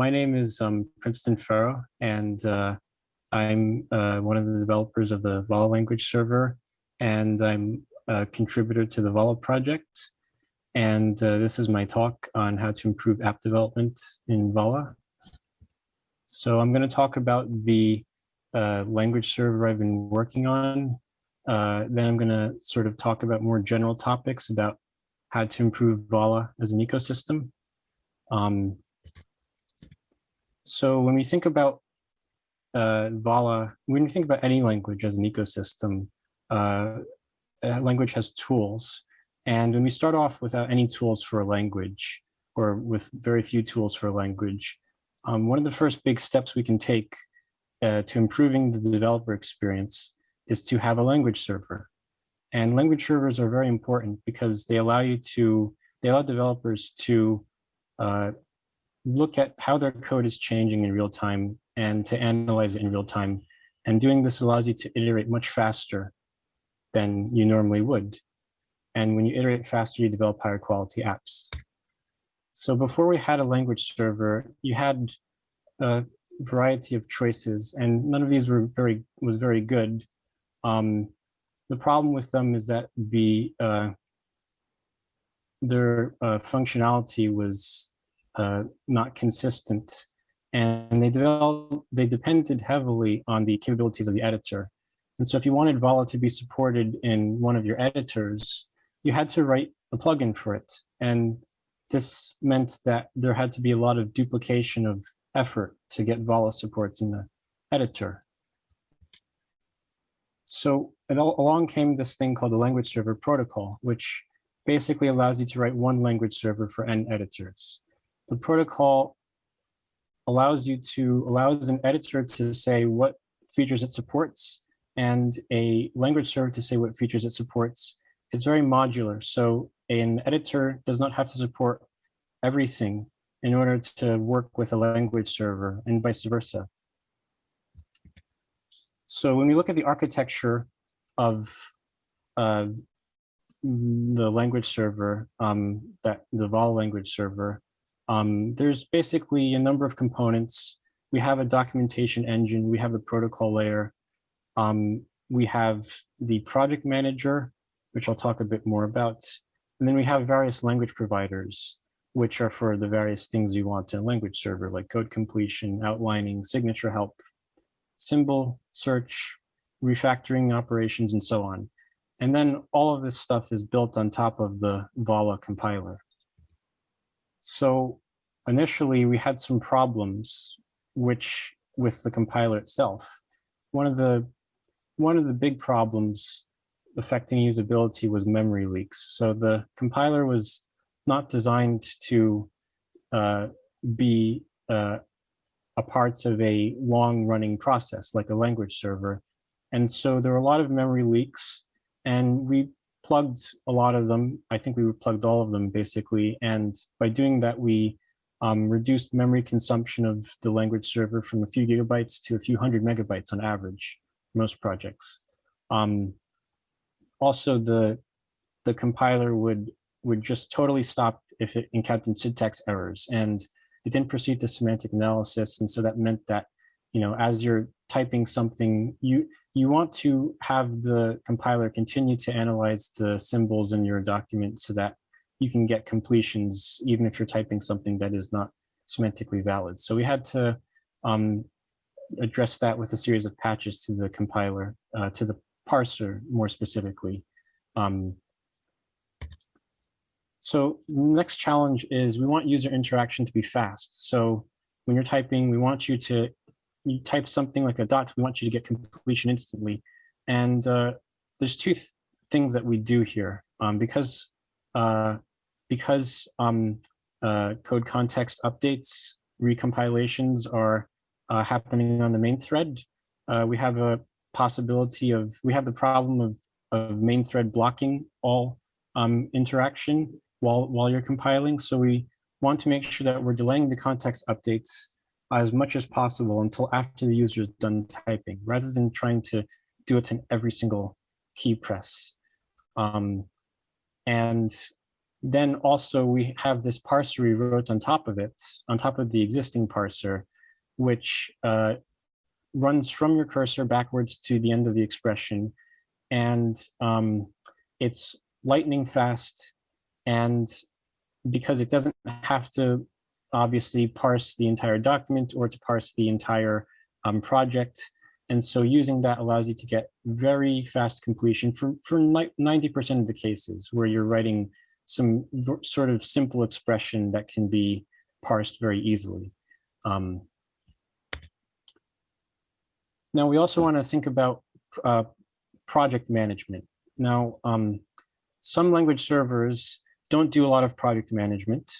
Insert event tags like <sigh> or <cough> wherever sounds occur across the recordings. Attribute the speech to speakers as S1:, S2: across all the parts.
S1: my name is um, Princeton Ferro, and uh, I'm uh, one of the developers of the Vala language server, and I'm a contributor to the Vala project. And uh, this is my talk on how to improve app development in Vala. So I'm going to talk about the uh, language server I've been working on. Uh, then I'm going to sort of talk about more general topics about how to improve Vala as an ecosystem. Um, so when we think about uh, Vala, when we think about any language as an ecosystem, uh, language has tools. And when we start off without any tools for a language, or with very few tools for a language, um, one of the first big steps we can take uh, to improving the developer experience is to have a language server. And language servers are very important because they allow you to, they allow developers to uh, look at how their code is changing in real time and to analyze it in real time. And doing this allows you to iterate much faster than you normally would. And when you iterate faster, you develop higher quality apps. So before we had a language server, you had a variety of choices and none of these were very was very good. Um, the problem with them is that the uh, their uh, functionality was uh, not consistent and they developed they depended heavily on the capabilities of the editor. And so if you wanted Vala to be supported in one of your editors, you had to write a plugin for it. And this meant that there had to be a lot of duplication of effort to get Vala supports in the editor. So along came this thing called the language server protocol, which basically allows you to write one language server for n editors. The protocol allows you to, allows an editor to say what features it supports and a language server to say what features it supports. It's very modular. So an editor does not have to support everything in order to work with a language server and vice versa. So when we look at the architecture of uh, the language server, um, that the Vala language server, um, there's basically a number of components. We have a documentation engine, we have a protocol layer, um, we have the project manager, which I'll talk a bit more about. And then we have various language providers, which are for the various things you want in a language server, like code completion, outlining, signature help, symbol search, refactoring operations, and so on. And then all of this stuff is built on top of the Vala compiler. So initially we had some problems which with the compiler itself. One of the one of the big problems affecting usability was memory leaks. So the compiler was not designed to uh, be uh, a part of a long running process like a language server. And so there were a lot of memory leaks and we plugged a lot of them. I think we plugged all of them basically. And by doing that, we um, reduced memory consumption of the language server from a few gigabytes to a few hundred megabytes on average, most projects. Um, also, the the compiler would would just totally stop if it encountered syntax errors. And it didn't proceed to semantic analysis. And so that meant that, you know, as you're typing something, you you want to have the compiler continue to analyze the symbols in your document so that you can get completions, even if you're typing something that is not semantically valid. So we had to um, address that with a series of patches to the compiler, uh, to the parser more specifically. Um, so the next challenge is we want user interaction to be fast. So when you're typing, we want you to you type something like a dot, we want you to get completion instantly. And uh, there's two th things that we do here um, because uh, because um, uh, code context updates, recompilations are uh, happening on the main thread. Uh, we have a possibility of, we have the problem of, of main thread blocking all um, interaction while, while you're compiling. So we want to make sure that we're delaying the context updates as much as possible until after the user is done typing, rather than trying to do it in every single key press. Um, and then also we have this parser we wrote on top of it, on top of the existing parser, which uh, runs from your cursor backwards to the end of the expression. And um, it's lightning fast. And because it doesn't have to obviously parse the entire document or to parse the entire um, project. And so using that allows you to get very fast completion for, for 90% of the cases where you're writing some sort of simple expression that can be parsed very easily. Um, now, we also want to think about uh, project management. Now, um, some language servers don't do a lot of project management,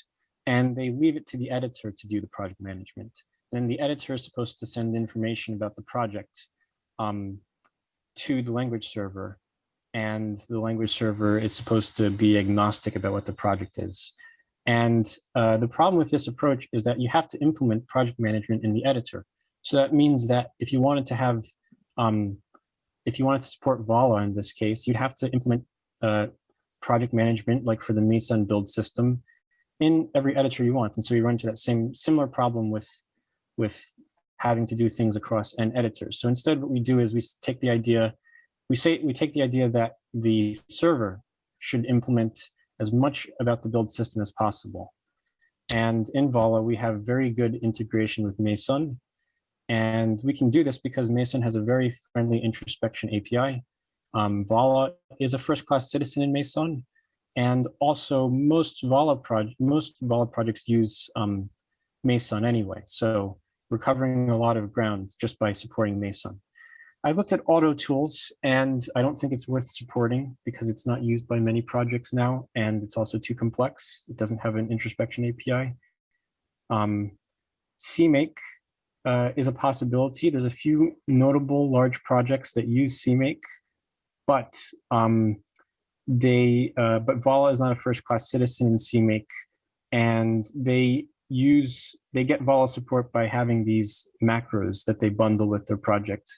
S1: and they leave it to the editor to do the project management. Then the editor is supposed to send information about the project um, to the language server, and the language server is supposed to be agnostic about what the project is. And uh, the problem with this approach is that you have to implement project management in the editor. So that means that if you wanted to have, um, if you wanted to support Vala in this case, you'd have to implement uh, project management, like for the Meson build system, in every editor you want. And so you run into that same similar problem with, with having to do things across n editors. So instead, what we do is we take the idea, we say we take the idea that the server should implement as much about the build system as possible. And in Vala, we have very good integration with Meson. and we can do this because Meson has a very friendly introspection API. Um, Vala is a first-class citizen in Meson, and also most Vala project most Vala projects use um, Meson anyway. So we're covering a lot of ground just by supporting Meson. I looked at auto tools and I don't think it's worth supporting because it's not used by many projects now and it's also too complex. It doesn't have an introspection API. Um, CMake uh, is a possibility. There's a few notable large projects that use CMake, but um, they uh, but Vala is not a first class citizen in CMake, and they use they get Vala support by having these macros that they bundle with their project,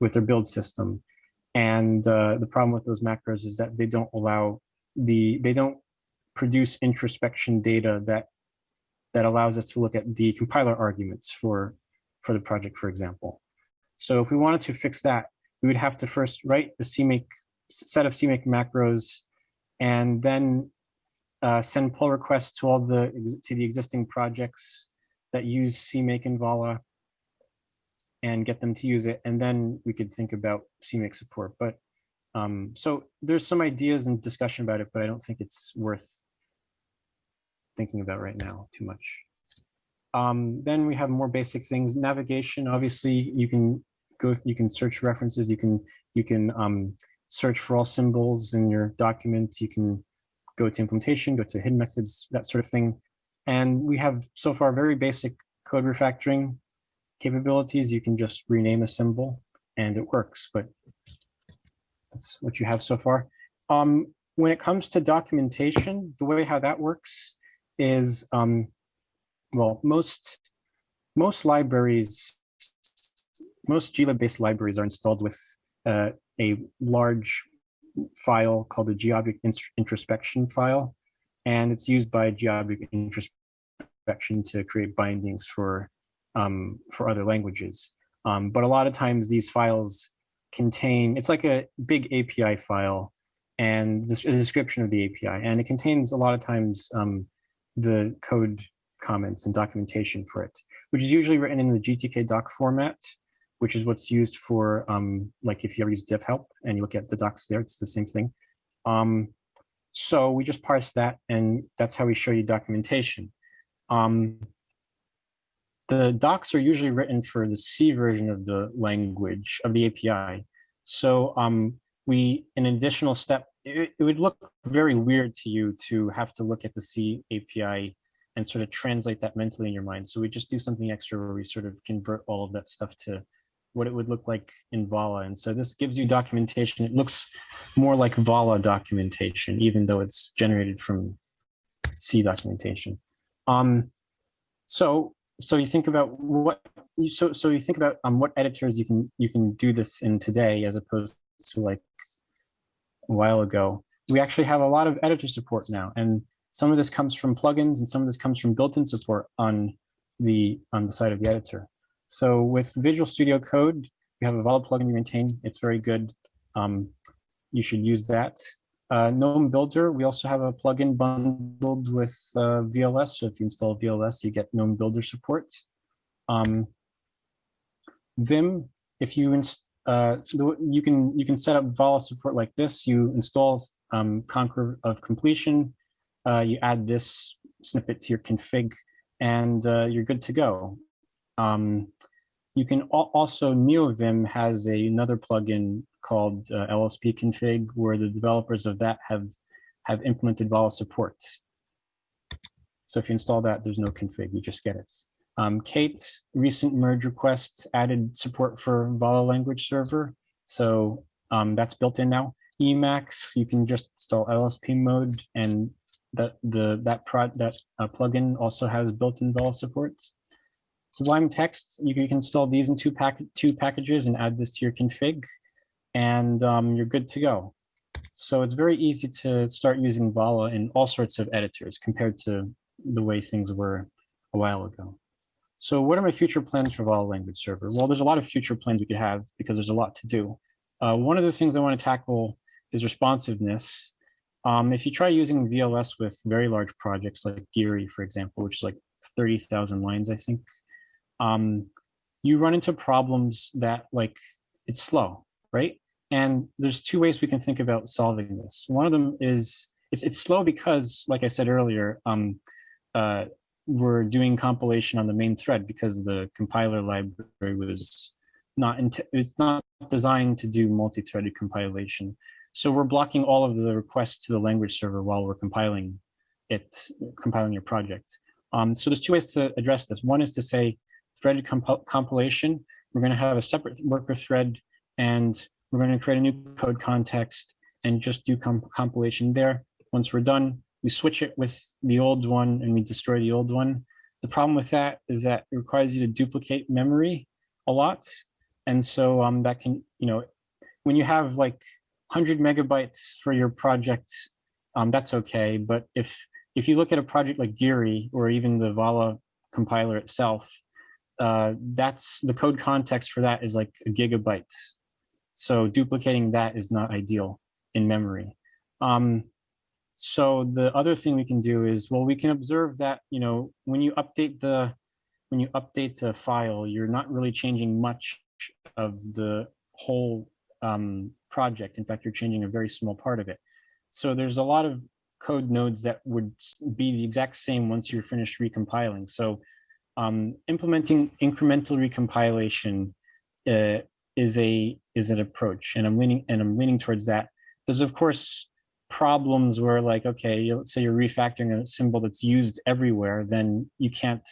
S1: with their build system. And uh, the problem with those macros is that they don't allow the they don't produce introspection data that that allows us to look at the compiler arguments for for the project, for example. So if we wanted to fix that, we would have to first write the CMake set of CMake macros and then uh, send pull requests to all the to the existing projects that use CMake and Vala and get them to use it. And then we could think about CMake support. But um, so there's some ideas and discussion about it, but I don't think it's worth thinking about right now too much. Um, then we have more basic things. Navigation, obviously, you can go, you can search references, you can you can um, search for all symbols in your document. You can go to implementation, go to hidden methods, that sort of thing. And we have so far very basic code refactoring capabilities. You can just rename a symbol and it works, but that's what you have so far. Um, when it comes to documentation, the way how that works is um, well, most most libraries, most glib-based libraries are installed with uh, a large file called the GObject introspection file, and it's used by GObject introspection to create bindings for um, for other languages. Um, but a lot of times these files contain, it's like a big API file and this, a description of the API, and it contains a lot of times um, the code comments and documentation for it, which is usually written in the GTK doc format, which is what's used for, um, like if you ever use Devhelp and you look at the docs there, it's the same thing. Um, so we just parse that and that's how we show you documentation. Um, the docs are usually written for the C version of the language of the API. So um, we, an additional step, it, it would look very weird to you to have to look at the C API and sort of translate that mentally in your mind. So we just do something extra where we sort of convert all of that stuff to what it would look like in Vala. And so this gives you documentation. It looks more like Vala documentation, even though it's generated from C documentation. Um, so so you think about what so so you think about um, what editors you can you can do this in today as opposed to like a while ago. We actually have a lot of editor support now, and Some of this comes from plugins and some of this comes from built-in support on the on the side of the editor. So with Visual Studio Code, we have a Vala plugin you maintain. It's very good. Um, you should use that. Uh, GNOME Builder, we also have a plugin bundled with uh, VLS. So if you install VLS, you get GNOME Builder support. Um, Vim, if you uh, you can you can set up Vala support like this. You install um, Conquer of Completion. Uh, you add this snippet to your config, and uh, you're good to go. Um, you can also NeoVim has a, another plugin called uh, LSP config where the developers of that have have implemented Vala support. So if you install that, there's no config, you just get it. Um, Kate's recent merge requests added support for Vala language server. So um, that's built in now. Emacs, you can just install LSP mode and that the that prod that uh, plugin also has built-in Vala support. Sublime Text, you can, install these in two pack two packages and add this to your config, and um, you're good to go. So it's very easy to start using Vala in all sorts of editors compared to the way things were a while ago. So what are my future plans for Vala Language Server? Well, there's a lot of future plans we could have because there's a lot to do. Uh, one of the things I want to tackle is responsiveness. Um, if you try using VLS with very large projects like Geary, for example, which is like 30,000 lines, I think, um, you run into problems that like it's slow, right? And there's two ways we can think about solving this. One of them is it's, it's slow because, like I said earlier, um, uh, we're doing compilation on the main thread because the compiler library was not it's not designed to do multi-threaded compilation. So we're blocking all of the requests to the language server while we're compiling it, compiling your project. Um, so there's two ways to address this. One is to say threaded comp compilation. We're going to have a separate worker thread and we're going to create a new code context and just do comp compilation there. Once we're done, we switch it with the old one and we destroy the old one. The problem with that is that it requires you to duplicate memory a lot. And so um, that can, you know, when you have like 100 megabytes for your project, um, that's okay. But if if you look at a project like Geary or even the Vala compiler itself, uh, that's the code context for that is like a gigabyte. So duplicating that is not ideal in memory. Um, so the other thing we can do is, well, we can observe that, you know, when you update the, when you update a file, you're not really changing much of the whole um, project. In fact, you're changing a very small part of it. So there's a lot of code nodes that would be the exact same once you're finished recompiling. So um, implementing incremental recompilation uh, is a is an approach, and I'm leaning and I'm leaning towards that. There's of course problems where like, okay, let's say you're refactoring a symbol that's used everywhere, then you can't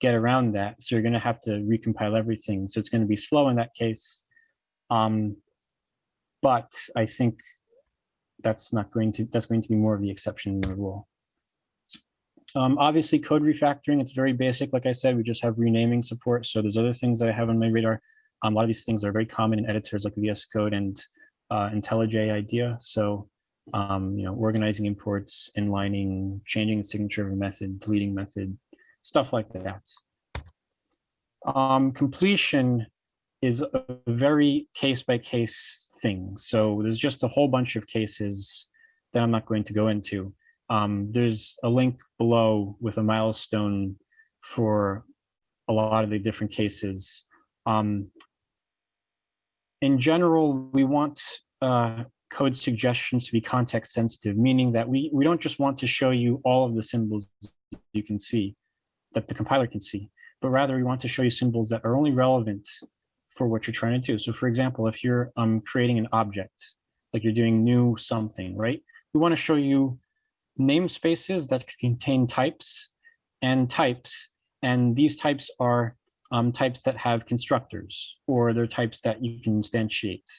S1: get around that. So you're going to have to recompile everything. So it's going to be slow in that case. Um, but I think that's not going to, that's going to be more of the exception than the rule. Um, obviously code refactoring, it's very basic. Like I said, we just have renaming support. So there's other things that I have on my radar. Um, a lot of these things are very common in editors like VS Code and uh, IntelliJ IDEA. So um, you know, organizing imports, inlining, changing the signature of a method, deleting method, stuff like that. Um, completion is a very case-by-case -case thing. So there's just a whole bunch of cases that I'm not going to go into. Um, there's a link below with a milestone for a lot of the different cases. Um, in general, we want uh, code suggestions to be context sensitive, meaning that we, we don't just want to show you all of the symbols you can see, that the compiler can see, but rather we want to show you symbols that are only relevant for what you're trying to do. So for example, if you're um, creating an object, like you're doing new something, right? We want to show you namespaces that contain types and types, and these types are um, types that have constructors, or they're types that you can instantiate,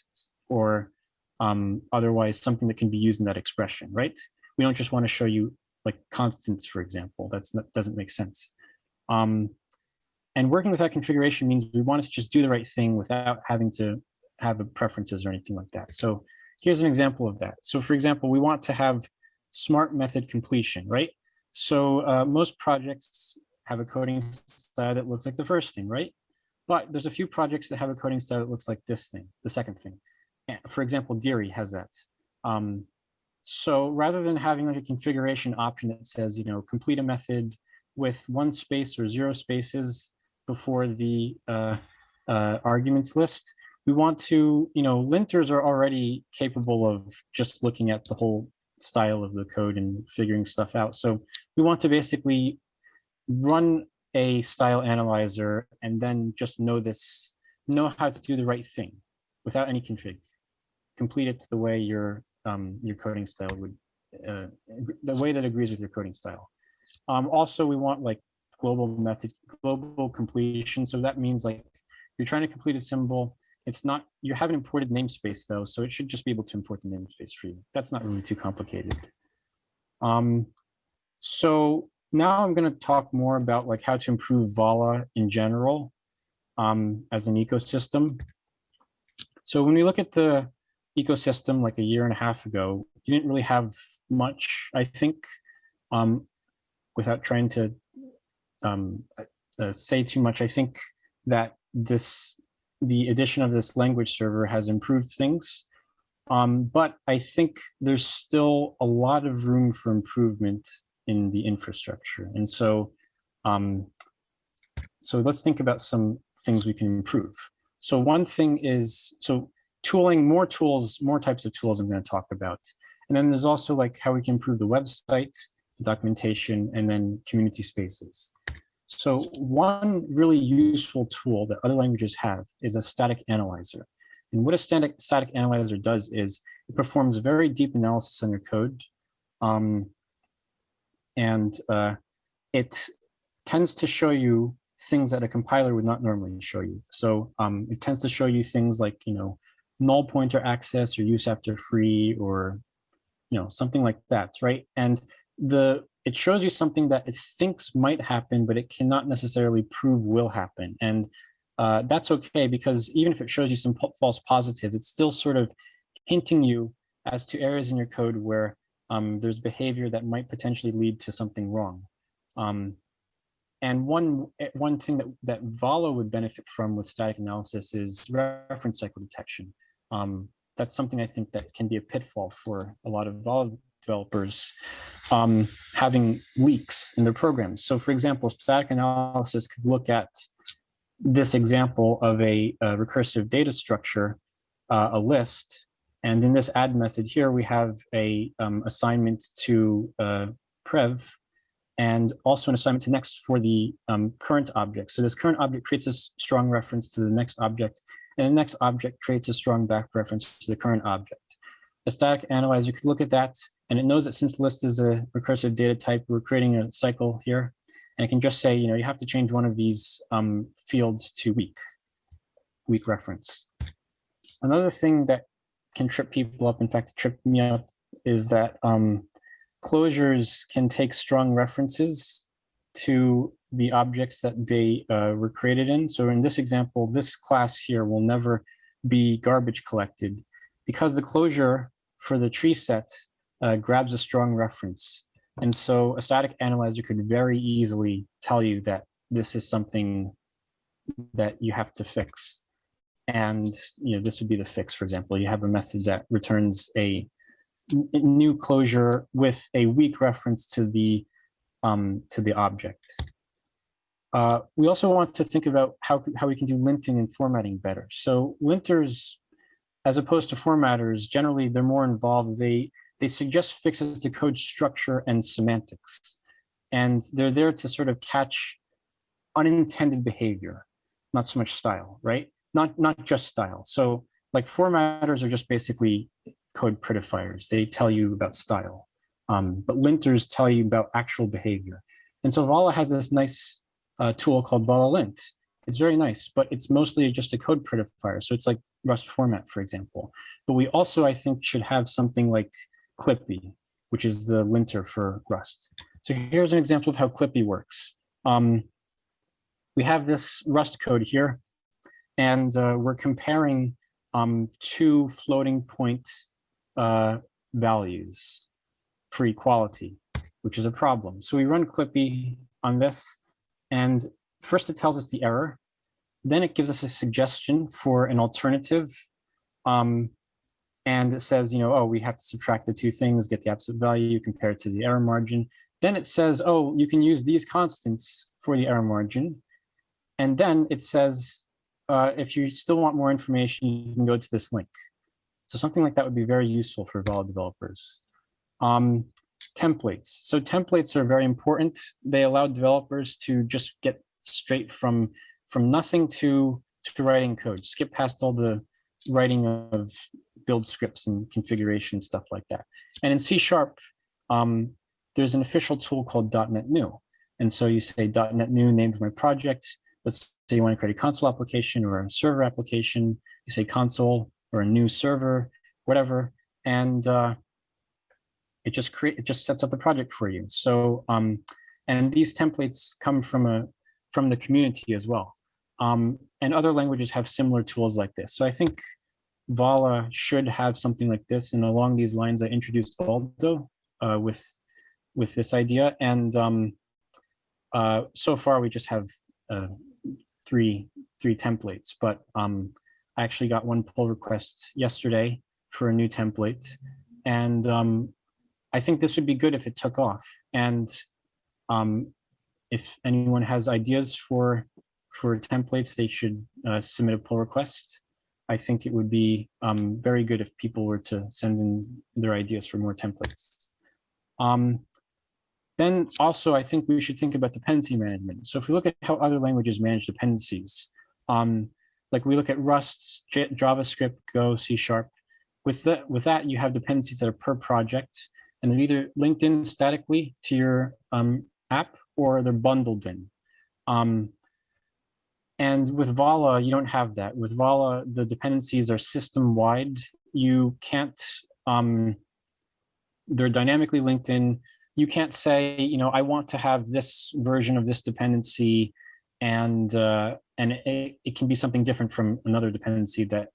S1: or um, otherwise something that can be used in that expression, right? We don't just want to show you like constants, for example, that's not, doesn't make sense. Um, and working with that configuration means we want to just do the right thing without having to have preferences or anything like that. So here's an example of that. So for example, we want to have smart method completion, right? So uh, most projects have a coding style that looks like the first thing, right? But there's a few projects that have a coding style that looks like this thing, the second thing. For example, Geary has that. Um, so rather than having like a configuration option that says, you know, complete a method with one space or zero spaces before the uh, uh, arguments list, we want to, you know, linters are already capable of just looking at the whole style of the code and figuring stuff out. So we want to basically run a style analyzer and then just know this, know how to do the right thing without any config. Complete it the way your um, your coding style would, uh, the way that agrees with your coding style. Um, also, we want like global method, global completion. So that means like you're trying to complete a symbol. It's not, you haven't imported namespace though, so it should just be able to import the namespace for you. That's not really too complicated. Um, so now I'm going to talk more about like how to improve Vala in general um, as an ecosystem. So when we look at the ecosystem like a year and a half ago, you didn't really have much, I think, um, without trying to um, uh, say too much, I think that this the addition of this language server has improved things. Um, but I think there's still a lot of room for improvement in the infrastructure. And so, um, so let's think about some things we can improve. So one thing is, so tooling, more tools, more types of tools I'm going to talk about. And then there's also like how we can improve the website, the documentation, and then community spaces. So one really useful tool that other languages have is a static analyzer. And what a static, static analyzer does is it performs very deep analysis on your code. Um, and uh, it tends to show you things that a compiler would not normally show you. So um, it tends to show you things like, you know, null pointer access or use after free or, you know, something like that, right? And the it shows you something that it thinks might happen, but it cannot necessarily prove will happen. And uh, that's okay because even if it shows you some false positives, it's still sort of hinting you as to areas in your code where um, there's behavior that might potentially lead to something wrong. Um, and one eh, one thing that, that Vala would benefit from with static analysis is reference cycle detection. Um, that's something I think that can be a pitfall for a lot of Vala developers um, having leaks in their programs. So for example, static analysis could look at this example of a, a recursive data structure, uh, a list, and in this add method here, we have a um, assignment to uh, prev and also an assignment to next for the um, current object. So this current object creates a strong reference to the next object, and the next object creates a strong back reference to the current object. A static analyzer could look at that and it knows that since list is a recursive data type, we're creating a cycle here. And it can just say, you know, you have to change one of these um, fields to weak, weak reference. Another thing that can trip people up, in fact, trip me up, is that um, closures can take strong references to the objects that they uh, were created in. So in this example, this class here will never be garbage collected because the closure for the tree set uh, grabs a strong reference. And so a static analyzer could very easily tell you that this is something that you have to fix. And you know this would be the fix, for example. You have a method that returns a new closure with a weak reference to the um, to the object. Uh, we also want to think about how, how we can do linting and formatting better. So linters, as opposed to formatters, generally they're more involved. They they suggest fixes to code structure and semantics. And they're there to sort of catch unintended behavior, not so much style, right? Not, not just style. So like formatters are just basically code prettifiers. They tell you about style. Um, but linters tell you about actual behavior. And so Vala has this nice uh, tool called Vala lint. It's very nice, but it's mostly just a code prettifier. So it's like Rust format, for example. But we also, I think, should have something like Clippy, which is the linter for Rust. So here's an example of how Clippy works. Um, we have this Rust code here, and uh, we're comparing um, two floating point uh, values for equality, which is a problem. So we run Clippy on this, and first it tells us the error. Then it gives us a suggestion for an alternative. Um, and it says, you know, oh, we have to subtract the two things, get the absolute value, compare it to the error margin. Then it says, oh, you can use these constants for the error margin. And then it says, uh, if you still want more information, you can go to this link. So something like that would be very useful for Vala developers. Um, templates. So templates are very important. They allow developers to just get straight from, from nothing to, to writing code, skip past all the writing of build scripts and configuration stuff like that. And in C Sharp, um, there's an official tool called .NET New. And so you say .NET New, name for my project. Let's say you want to create a console application or a server application. You say console or a new server, whatever. And uh, it just create it just sets up the project for you. So um, and these templates come from a from the community as well. Um, and other languages have similar tools like this. So I think Vala should have something like this. And along these lines, I introduced Aldo uh, with with this idea. And um, uh, so far, we just have uh, three three templates. But um, I actually got one pull request yesterday for a new template, and um, I think this would be good if it took off. And um, if anyone has ideas for for templates, they should uh, submit a pull request. I think it would be um, very good if people were to send in their ideas for more templates. Um, then also, I think we should think about dependency management. So if we look at how other languages manage dependencies, um, like we look at Rust, J JavaScript, Go, C Sharp, with, the, with that, you have dependencies that are per project, and they're either linked in statically to your um, app or they're bundled in. Um, and with Vala, you don't have that. With Vala, the dependencies are system-wide. You can't, um, they're dynamically linked in. You can't say, you know, I want to have this version of this dependency and uh, and it, it can be something different from another dependency that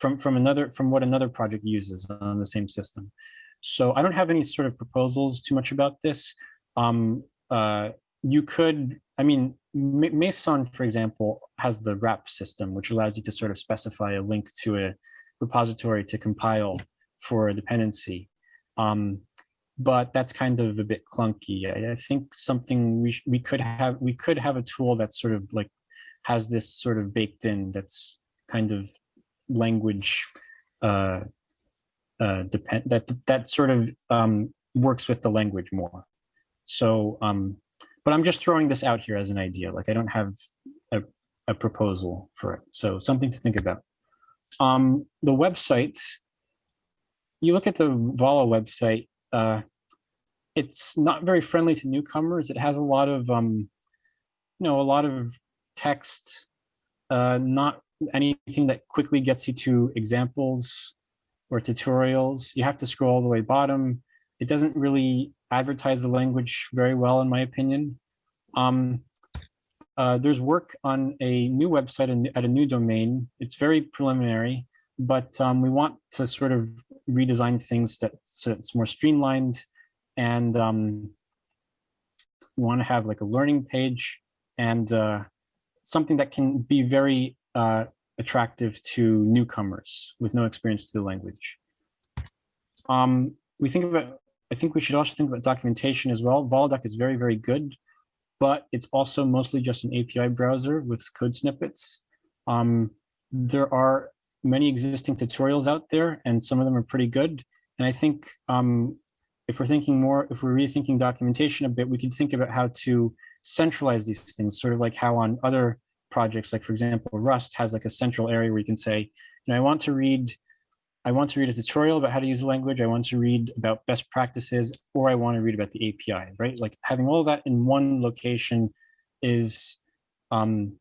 S1: from from another from what another project uses on the same system. So I don't have any sort of proposals too much about this. Um, uh, you could, I mean, Meson, for example, has the wrap system, which allows you to sort of specify a link to a repository to compile for a dependency. Um, but that's kind of a bit clunky. I, I think something we we could have we could have a tool that's sort of like has this sort of baked in that's kind of language uh, uh, depend that that sort of um, works with the language more. So, um, but I'm just throwing this out here as an idea. Like I don't have a, a proposal for it. So something to think about. Um, the website, you look at the Vala website, uh, it's not very friendly to newcomers. It has a lot of, um, you know, a lot of text, uh, not anything that quickly gets you to examples or tutorials. You have to scroll all the way bottom. It doesn't really advertise the language very well, in my opinion. Um, uh, there's work on a new website at a new domain. It's very preliminary, but um, we want to sort of redesign things that so it's more streamlined and um, we want to have like a learning page and uh, something that can be very uh, attractive to newcomers with no experience to the language. Um, we think about, I think we should also think about documentation as well. Valadoc is very, very good, but it's also mostly just an API browser with code snippets. Um, there are many existing tutorials out there and some of them are pretty good. And I think um, if we're thinking more, if we're rethinking documentation a bit, we could think about how to centralize these things, sort of like how on other projects, like for example, Rust has like a central area where you can say, you know, I want to read, I want to read a tutorial about how to use the language. I want to read about best practices, or I want to read about the API, right? Like having all that in one location is, um,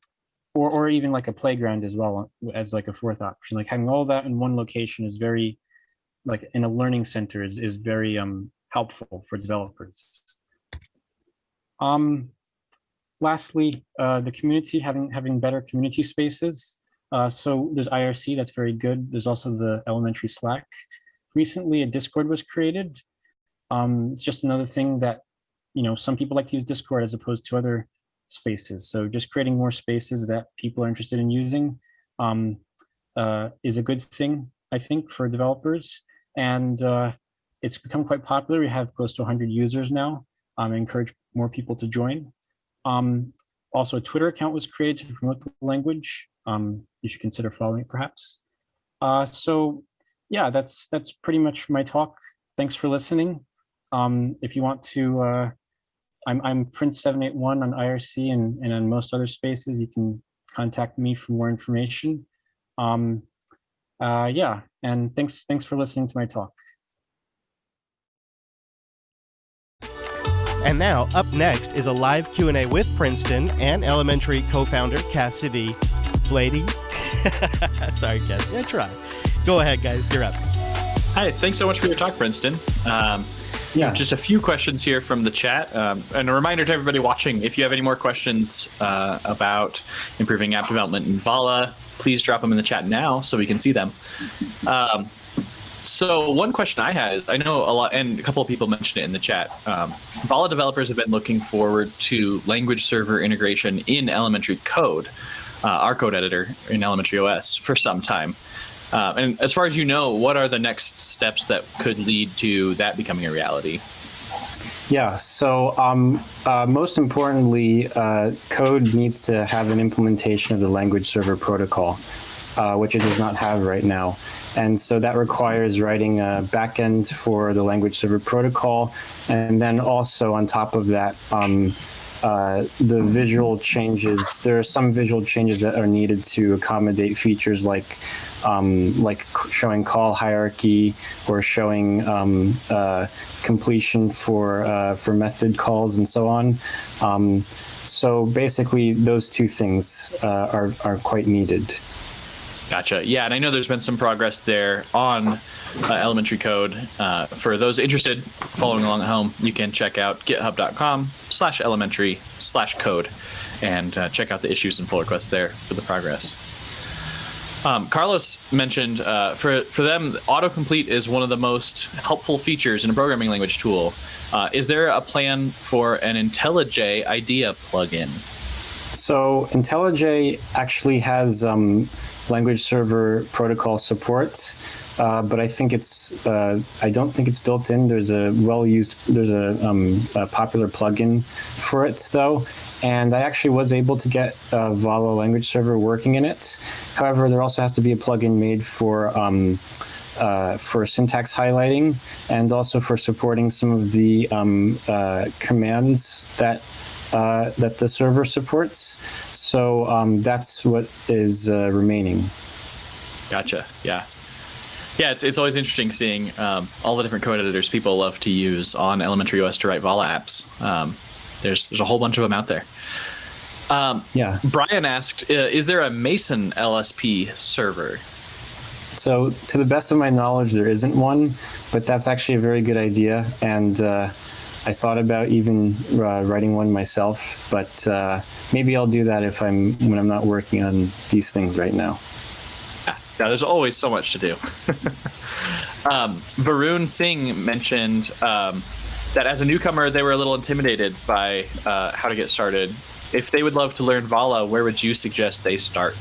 S1: or, or even like a playground as well as like a fourth option. Like having all that in one location is very, like in a learning center is, is very um, helpful for developers. Um, lastly, uh, the community having having better community spaces. Uh, so there's IRC, that's very good. There's also the elementary Slack. Recently, a Discord was created, Um, it's just another thing that, you know, some people like to use Discord as opposed to other spaces. So just creating more spaces that people are interested in using um, uh, is a good thing, I think, for developers. And uh, it's become quite popular. We have close to 100 users now. Um, I encourage more people to join. Um, also, a Twitter account was created to promote the language. Um, you should consider following it, perhaps. Uh, so, yeah, that's that's pretty much my talk. Thanks for listening. Um, if you want to, uh, I'm I'm Prince781 on IRC and, and on most other spaces. You can contact me for more information. Um, uh, yeah, and thanks thanks for listening to my talk.
S2: And now, up next is a live Q&A with Princeton and Elementary co-founder Cassidy Blaede. <laughs> Sorry, Cassidy, I tried. Go ahead, guys, you're up.
S3: Hi, thanks so much for your talk, Princeton. Um, yeah. Just a few questions here from the chat. Um, and a reminder to everybody watching, if you have any more questions uh, about improving app development in Vala, please drop them in the chat now so we can see them. Um, so one question I had is, I know a lot, and a couple of people mentioned it in the chat. Um, Vala developers have been looking forward to language server integration in elementary code, uh, our code editor in elementary OS for some time. Uh, and as far as you know, what are the next steps that could lead to that becoming a reality?
S1: Yeah, so um, uh, most importantly, uh, code needs to have an implementation of the language server protocol, uh, which it does not have right now. And so that requires writing a backend for the language server protocol. And then also on top of that, um, uh, the visual changes, there are some visual changes that are needed to accommodate features like um, like showing call hierarchy or showing um, uh, completion for uh, for method calls and so on. Um, so basically, those two things uh, are are quite needed.
S3: Gotcha. Yeah, and I know there's been some progress there on uh, elementary code. Uh, for those interested, following along at home, you can check out github.com slash elementary slash code and uh, check out the issues and pull requests there for the progress. Um, Carlos mentioned uh, for for them, autocomplete is one of the most helpful features in a programming language tool. Uh, is there a plan for an IntelliJ IDEA plugin?
S1: So IntelliJ actually has um, language server protocol support. Uh, but I think it's uh, I don't think it's built in. There's a well used there's a, um, a, popular plugin for it though, and I actually was able to get a Vala language server working in it. However, there also has to be a plugin made for um, uh, for syntax highlighting and also for supporting some of the um, uh, commands that uh, that the server supports. So um, that's what is uh, remaining.
S3: Gotcha. Yeah. Yeah, it's, it's always interesting seeing um, all the different code editors people love to use on elementary OS to write Vala apps. Um, there's there's a whole bunch of them out there. Um, yeah. Brian asked, uh, is there a Meson LSP server?
S1: So, to the best of my knowledge, there isn't one, but that's actually a very good idea. And uh, I thought about even uh, writing one myself, but uh, maybe I'll do that if I'm when I'm not working on these things right now.
S3: Yeah, there's always so much to do. <laughs> um, Varun Singh mentioned um, that as a newcomer, they were a little intimidated by uh, how to get started. If they would love to learn Vala, where would you suggest they start?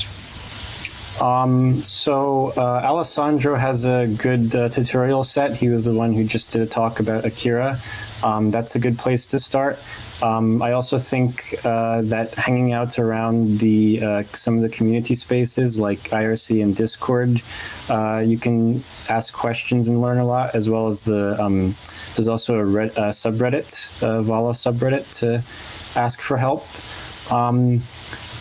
S1: Um, so uh, Alessandro has a good uh, tutorial set. He was the one who just did a talk about Akira. Um, that's a good place to start. Um, I also think uh, that hanging out around the uh, some of the community spaces like IRC and Discord, uh, you can ask questions and learn a lot, as well as the um, there's also a, a subreddit, Vala subreddit to ask for help. Um,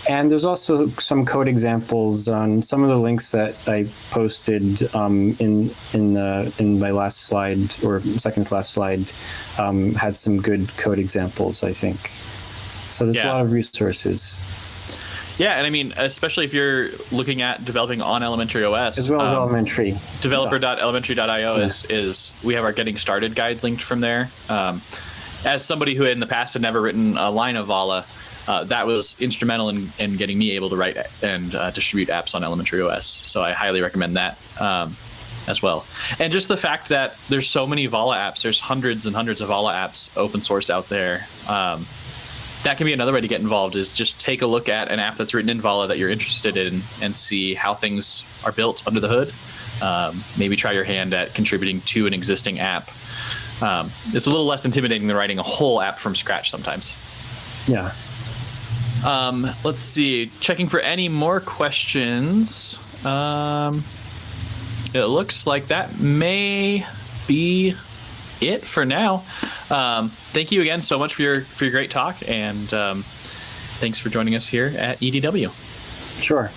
S1: and there's also some code examples on some of the links that I posted um, in in the in my last slide or second to last slide um, had some good code examples. I think so. There's yeah. a lot of resources.
S3: Yeah, and I mean, especially if you're looking at developing on elementary OS,
S1: as well as um, elementary.
S3: Developer.elementary.io yeah. is is we have our getting started guide linked from there. Um, as somebody who in the past had never written a line of Vala, uh, that was instrumental in, in getting me able to write and uh, distribute apps on elementary OS. So I highly recommend that. Um, as well. And just the fact that there's so many Vala apps, there's hundreds and hundreds of Vala apps open source out there. Um, that can be another way to get involved is just take a look at an app that's written in Vala that you're interested in and see how things are built under the hood. Um, maybe try your hand at contributing to an existing app. Um, it's a little less intimidating than writing a whole app from scratch sometimes.
S1: Yeah.
S3: Um, let's see. Checking for any more questions. Um, it looks like that may be it for now. Um, thank you again so much for your for your great talk, and um, thanks for joining us here at EDW.
S1: Sure.